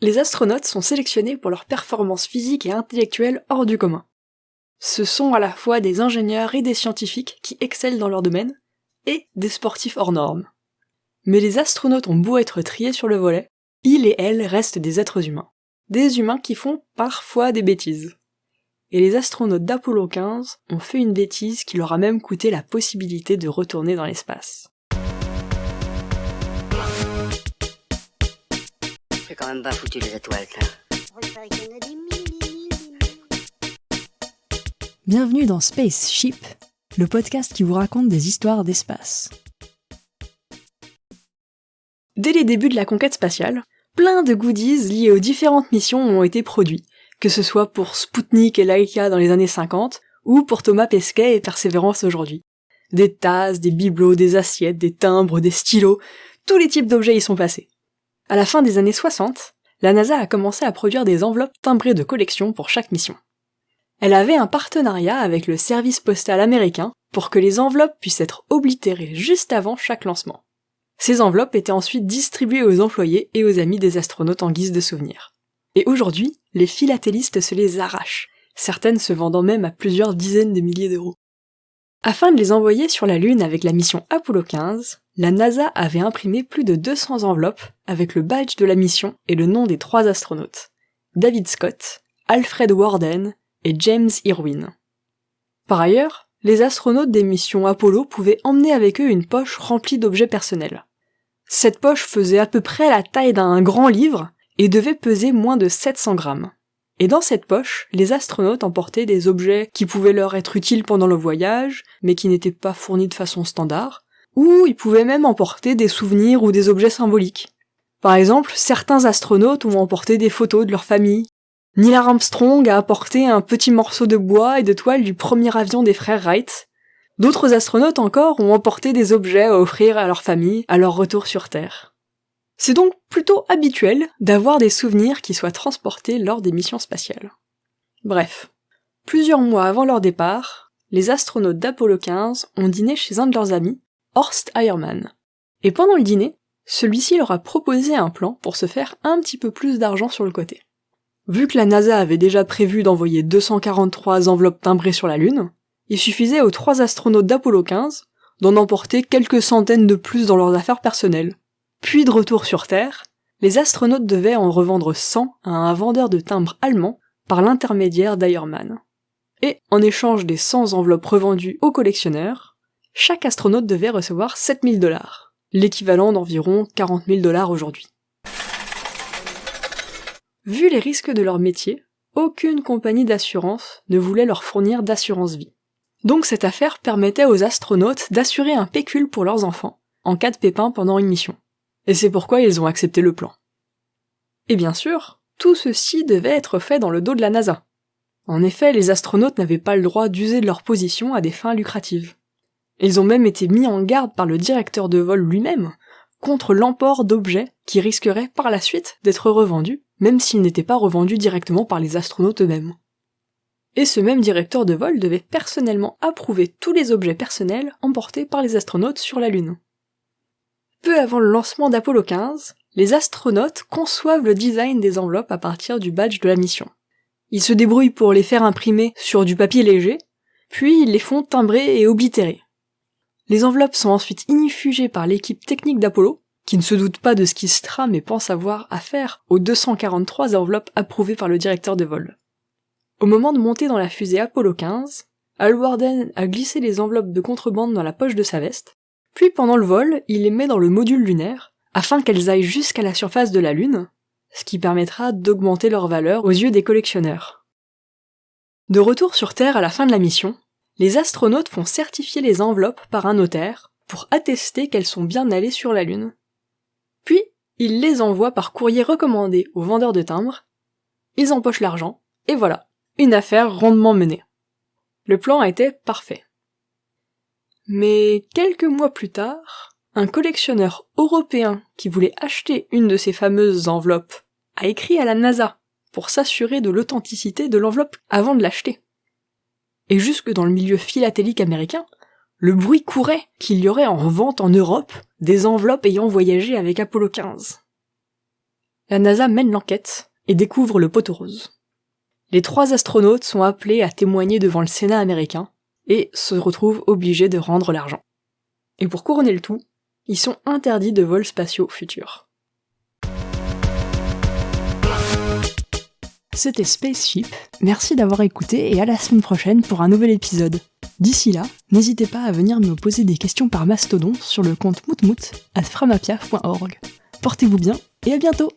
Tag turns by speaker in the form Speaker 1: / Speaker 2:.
Speaker 1: Les astronautes sont sélectionnés pour leur performance physique et intellectuelle hors du commun. Ce sont à la fois des ingénieurs et des scientifiques qui excellent dans leur domaine, et des sportifs hors normes. Mais les astronautes ont beau être triés sur le volet, ils et elles restent des êtres humains. Des humains qui font parfois des bêtises. Et les astronautes d'Apollo 15 ont fait une bêtise qui leur a même coûté la possibilité de retourner dans l'espace.
Speaker 2: Quand même pas foutu les étoiles,
Speaker 1: Bienvenue dans Spaceship, le podcast qui vous raconte des histoires d'espace. Dès les débuts de la conquête spatiale, plein de goodies liés aux différentes missions ont été produits, que ce soit pour Sputnik et Laika dans les années 50, ou pour Thomas Pesquet et Persévérance aujourd'hui. Des tasses, des bibelots, des assiettes, des timbres, des stylos, tous les types d'objets y sont passés. À la fin des années 60, la NASA a commencé à produire des enveloppes timbrées de collection pour chaque mission. Elle avait un partenariat avec le service postal américain pour que les enveloppes puissent être oblitérées juste avant chaque lancement. Ces enveloppes étaient ensuite distribuées aux employés et aux amis des astronautes en guise de souvenir. Et aujourd'hui, les philatélistes se les arrachent, certaines se vendant même à plusieurs dizaines de milliers d'euros. Afin de les envoyer sur la Lune avec la mission Apollo 15, la NASA avait imprimé plus de 200 enveloppes avec le badge de la mission et le nom des trois astronautes. David Scott, Alfred Warden et James Irwin. Par ailleurs, les astronautes des missions Apollo pouvaient emmener avec eux une poche remplie d'objets personnels. Cette poche faisait à peu près la taille d'un grand livre et devait peser moins de 700 grammes. Et dans cette poche, les astronautes emportaient des objets qui pouvaient leur être utiles pendant le voyage, mais qui n'étaient pas fournis de façon standard, ou ils pouvaient même emporter des souvenirs ou des objets symboliques. Par exemple, certains astronautes ont emporté des photos de leur famille, Neil Armstrong a apporté un petit morceau de bois et de toile du premier avion des frères Wright. D'autres astronautes encore ont emporté des objets à offrir à leur famille à leur retour sur Terre. C'est donc plutôt habituel d'avoir des souvenirs qui soient transportés lors des missions spatiales. Bref, plusieurs mois avant leur départ, les astronautes d'Apollo 15 ont dîné chez un de leurs amis, Horst Eiermann. Et pendant le dîner, celui-ci leur a proposé un plan pour se faire un petit peu plus d'argent sur le côté. Vu que la NASA avait déjà prévu d'envoyer 243 enveloppes timbrées sur la Lune, il suffisait aux trois astronautes d'Apollo 15 d'en emporter quelques centaines de plus dans leurs affaires personnelles. Puis de retour sur Terre, les astronautes devaient en revendre 100 à un vendeur de timbres allemand par l'intermédiaire d'Eyermann. Et en échange des 100 enveloppes revendues aux collectionneurs, chaque astronaute devait recevoir 7000 dollars, l'équivalent d'environ 40 000 dollars aujourd'hui. Vu les risques de leur métier, aucune compagnie d'assurance ne voulait leur fournir d'assurance vie. Donc cette affaire permettait aux astronautes d'assurer un pécule pour leurs enfants, en cas de pépin pendant une mission. Et c'est pourquoi ils ont accepté le plan. Et bien sûr, tout ceci devait être fait dans le dos de la NASA. En effet, les astronautes n'avaient pas le droit d'user de leur position à des fins lucratives. Ils ont même été mis en garde par le directeur de vol lui-même contre l'emport d'objets qui risqueraient par la suite d'être revendus même s'ils n'étaient pas revendus directement par les astronautes eux-mêmes. Et ce même directeur de vol devait personnellement approuver tous les objets personnels emportés par les astronautes sur la Lune. Peu avant le lancement d'Apollo 15, les astronautes conçoivent le design des enveloppes à partir du badge de la mission. Ils se débrouillent pour les faire imprimer sur du papier léger, puis ils les font timbrer et oblitérer. Les enveloppes sont ensuite inifugées par l'équipe technique d'Apollo, qui ne se doute pas de ce qui se trame et pense avoir affaire aux 243 enveloppes approuvées par le directeur de vol. Au moment de monter dans la fusée Apollo 15, Al Warden a glissé les enveloppes de contrebande dans la poche de sa veste, puis pendant le vol, il les met dans le module lunaire, afin qu'elles aillent jusqu'à la surface de la Lune, ce qui permettra d'augmenter leur valeur aux yeux des collectionneurs. De retour sur Terre à la fin de la mission, les astronautes font certifier les enveloppes par un notaire pour attester qu'elles sont bien allées sur la Lune puis, ils les envoient par courrier recommandé aux vendeurs de timbres, ils empochent l'argent, et voilà, une affaire rondement menée. Le plan était parfait. Mais quelques mois plus tard, un collectionneur européen qui voulait acheter une de ces fameuses enveloppes a écrit à la NASA pour s'assurer de l'authenticité de l'enveloppe avant de l'acheter. Et jusque dans le milieu philatélique américain, le bruit courait qu'il y aurait en vente en Europe des enveloppes ayant voyagé avec Apollo 15. la NASA mène l'enquête et découvre le poteau rose. Les trois astronautes sont appelés à témoigner devant le Sénat américain et se retrouvent obligés de rendre l'argent. Et pour couronner le tout, ils sont interdits de vols spatiaux futurs. C'était Spaceship, merci d'avoir écouté et à la semaine prochaine pour un nouvel épisode. D'ici là, n'hésitez pas à venir me poser des questions par mastodon sur le compte moutmout at framapiaf.org. Portez-vous bien et à bientôt